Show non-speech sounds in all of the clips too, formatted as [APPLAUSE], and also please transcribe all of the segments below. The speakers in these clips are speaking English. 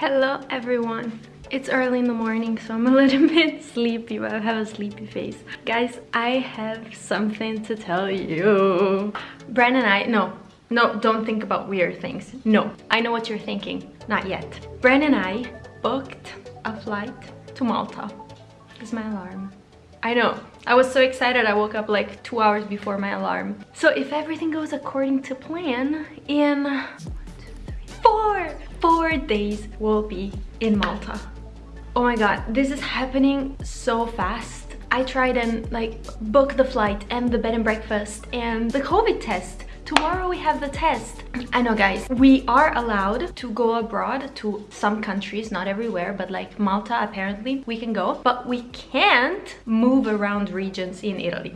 Hello everyone. It's early in the morning, so I'm a [LAUGHS] little bit sleepy, but I have a sleepy face. Guys, I have something to tell you. Brian and I, no, no, don't think about weird things. No, I know what you're thinking. Not yet. Brian and I booked a flight to Malta. Is my alarm. I know. I was so excited I woke up like two hours before my alarm. So if everything goes according to plan, in four, four days we'll be in Malta. Oh my god, this is happening so fast. I tried and like book the flight and the bed and breakfast and the COVID test. Tomorrow we have the test. I know guys we are allowed to go abroad to some countries not everywhere but like malta apparently we can go. But we can't move around regions in italy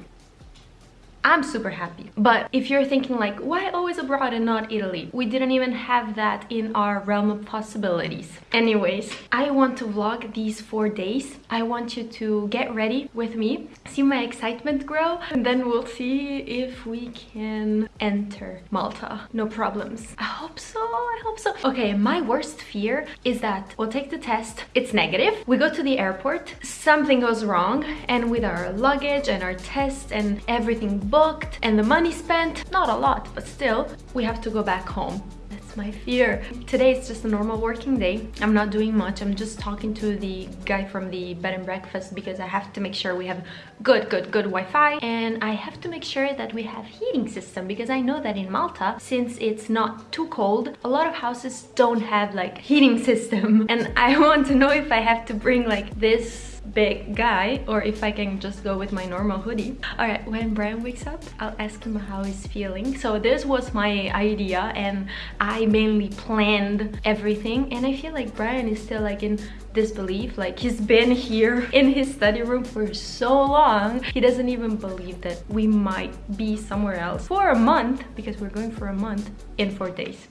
I'm super happy. But if you're thinking like, why always abroad and not Italy? We didn't even have that in our realm of possibilities. Anyways, I want to vlog these four days. I want you to get ready with me, see my excitement grow, and then we'll see if we can enter Malta. No problems. I hope so, I hope so. Okay, my worst fear is that we'll take the test, it's negative, we go to the airport, something goes wrong, and with our luggage and our test and everything booked and the money spent, not a lot, but still, we have to go back home That's my fear. Today is just a normal working day. I'm not doing much. I'm just talking to the guy from the bed and breakfast because I have to make sure we have good, good, good Wi-Fi. And I have to make sure that we have heating system because I know that in Malta, since it's not too cold, a lot of houses don't have like heating [LAUGHS] system. And I want to know if I have to bring like this big guy or if I can just go with my normal hoodie. All right, when Brian wakes up, I'll ask him how he's feeling. So this was my idea and I mainly planned everything. And I feel like Brian is still like in disbelief. Like he's been here [LAUGHS] in his study room for so long he doesn't even believe that we might be somewhere else for a month because we're going for a month in four days.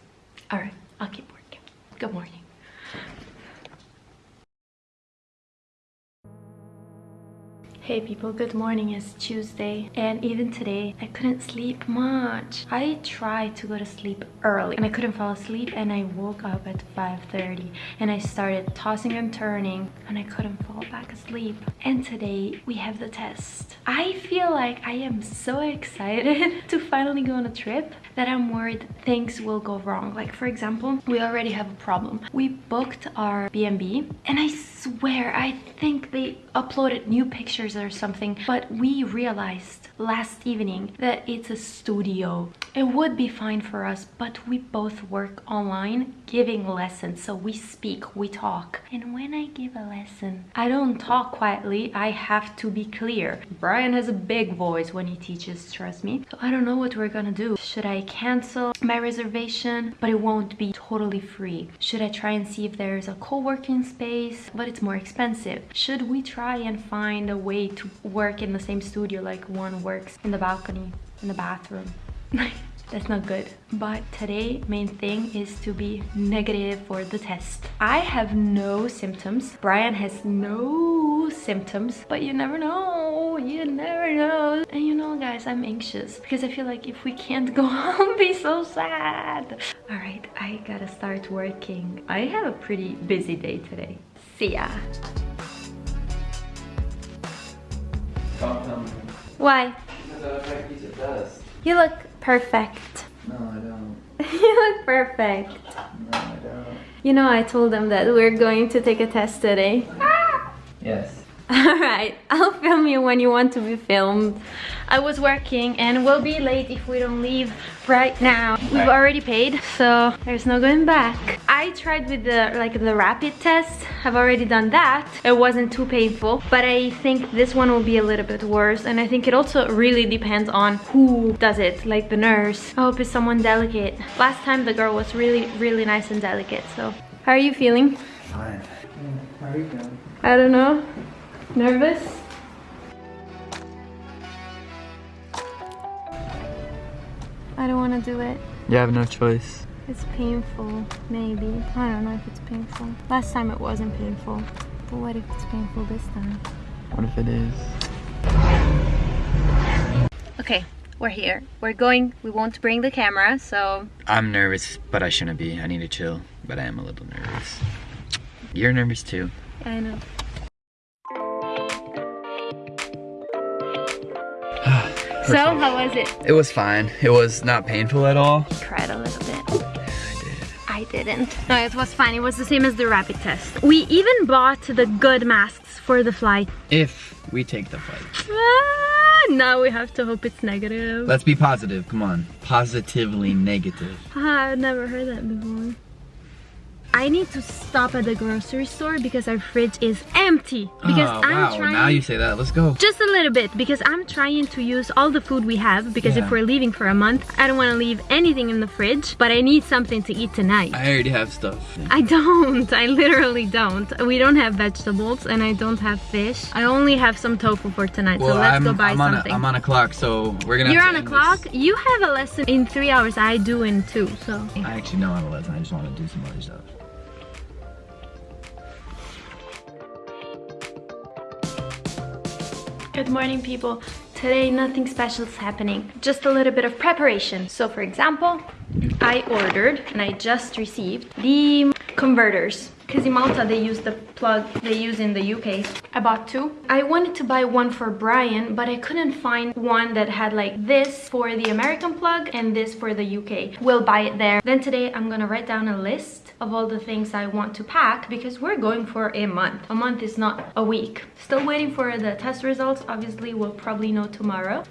All right i'll keep working. Good morning Hey people, good morning. It's Tuesday and even today I couldn't sleep much. I tried to go to sleep early and I couldn't fall asleep and I woke up at 5.30 and I started tossing and turning and I couldn't fall back asleep. And today we have the test. I feel like I am so excited [LAUGHS] to finally go on a trip that I'm worried things will go wrong. Like for example, we already have a problem. We booked our B&B and I swear I think they uploaded new pictures or something but we realized last evening that it's a studio. It would be fine for us but we both work online giving lessons so we speak we talk. And when i give a lesson i don't talk quietly i have to be clear. Brian has a big voice when he teaches trust me. So i don't know what we're gonna do. Should i cancel my reservation? But it won't be totally free. Should i try and see if there's a co-working space? But it's more expensive. Should we try and find a way to work in the same studio like one works in the balcony in the bathroom. [LAUGHS] That's not good. But today main thing is to be negative for the test. I have no symptoms. Brian has no symptoms. But you never know. You never know. And you know guys i'm anxious because i feel like if we can't go [LAUGHS] i'll be so sad. All right i gotta start working. I have a pretty busy day today. See ya why? You look perfect. No, I don't. [LAUGHS] you look perfect. No, I don't. You know, I told them that we're going to take a test today. [LAUGHS] Yes. [LAUGHS] Alright, I'll film you when you want to be filmed. I was working and we'll be late if we don't leave right now. We've already paid, so there's no going back. I tried with the like the rapid test. I've already done that. It wasn't too painful, but I think this one will be a little bit worse. And I think it also really depends on who does it, like the nurse. I hope it's someone delicate. Last time the girl was really, really nice and delicate, so. How are you feeling? Fine. How are you feeling? I don't know. Nervous? I don't want to do it. You have no choice. It's painful, maybe. I don't know if it's painful. Last time it wasn't painful. But what if it's painful this time? What if it is? Okay, we're here. We're going. We won't bring the camera, so... I'm nervous, but I shouldn't be. I need to chill, but I am a little nervous. You're nervous too. I know. [SIGHS] so, how was it? It was fine. It was not painful at all. Cried a little bit. I did. I didn't. No, it was fine. It was the same as the rapid test. We even bought the good masks for the flight. If we take the flight. Ah, now we have to hope it's negative. Let's be positive. Come on. Positively negative. Ah, I've never heard that before. I need to stop at the grocery store because our fridge is empty. Because oh, I'm wow. trying Now you say that. Let's go. just a little bit because I'm trying to use all the food we have because Yeah. if we're leaving for a month, I don't want to leave anything in the fridge, but I need something to eat tonight. I already have stuff. I don't. [LAUGHS] I literally don't. We don't have vegetables and I don't have fish. I only have some tofu for tonight, so let's I'm, go buy I'm something. A, I'm on a clock, so we're gonna. You're on a clock? this. You have a lesson in three hours. I do in two, so. I actually know I'm a lesson. I just want to do some other stuff. Good morning, people. Today, nothing special is happening. Just a little bit of preparation. So, for example, I ordered and I just received the converters. Because in Malta, they use the plug they use in the UK. I bought two. I wanted to buy one for Brian, but I couldn't find one that had like this for the American plug and this for the UK. We'll buy it there. Then today, I'm gonna write down a list of all the things I want to pack because we're going for a month. A month is not a week. Still waiting for the test results. Obviously, we'll probably know tomorrow.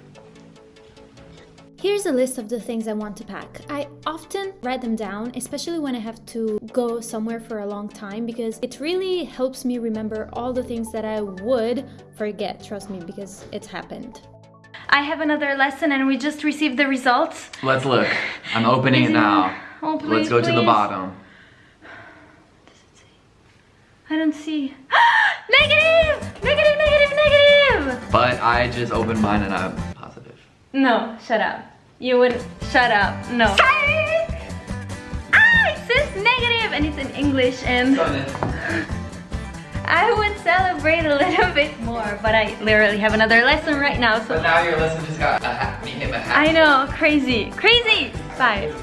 Here's a list of the things I want to pack. I often write them down, especially when I have to go somewhere for a long time, because it really helps me remember all the things that I would forget, trust me, because it's happened. I have another lesson and we just received the results. Let's look. I'm opening it it- now. Oh, please, Let's go to the bottom. I don't see. [GASPS] negative! Negative, negative, negative! But I just opened mine and I'm positive. No, shut up. You wouldn't. Shut up. No. Ah, it says negative and it's in English and [LAUGHS] I would celebrate a little bit more, but I literally have another lesson right now, so. But now your lesson just got a ha- became a half. I know, crazy, crazy! Bye.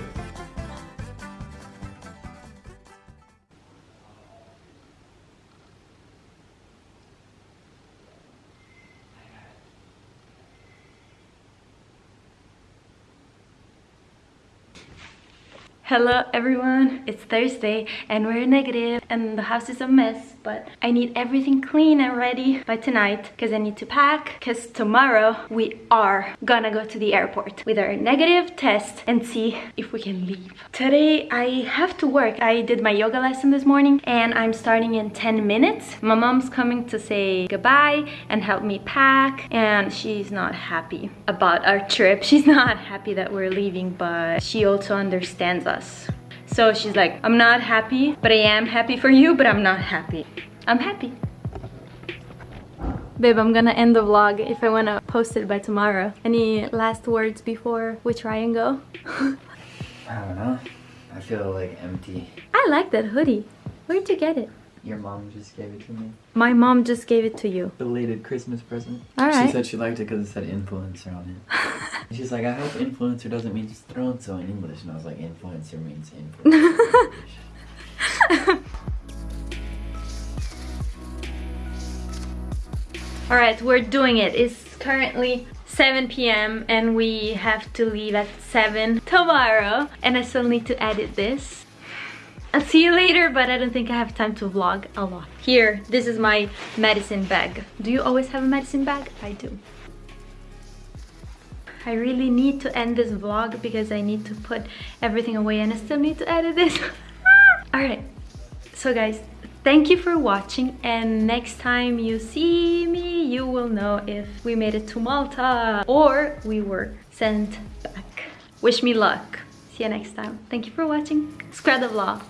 Hello everyone, it's Thursday and we're negative and the house is a mess but I need everything clean and ready by tonight because I need to pack because tomorrow we are gonna go to the airport with our negative test and see if we can leave. Today I have to work. I did my yoga lesson this morning and I'm starting in 10 minutes. My mom's coming to say goodbye and help me pack and she's not happy about our trip. She's not happy that we're leaving but she also understands us. So she's like, I'm not happy, but I am happy for you, but I'm not happy. I'm happy. Babe, I'm gonna end the vlog if I wanna post it by tomorrow. Any last words before we try and go? [LAUGHS] I don't know. I feel like empty. I like that hoodie. Where'd you get it? Your mom just gave it to me. My mom just gave it to you. Belated Christmas present. Alright. She said she liked it because it said influencer on it. [LAUGHS] She's like, I hope influencer doesn't mean just thrown so in English. And I was like, influencer means influencer. In [LAUGHS] All right, we're doing it. It's currently 7 p.m. and we have to leave at 7 tomorrow. And I still need to edit this. I'll see you later, but I don't think I have time to vlog a lot. Here, this is my medicine bag. Do you always have a medicine bag? I do. I really need to end this vlog because I need to put everything away and I still need to edit this. [LAUGHS] All right, so guys, thank you for watching and next time you see me, you will know if we made it to Malta or we were sent back. Wish me luck. See you next time. Thank you for watching. Spread the vlog.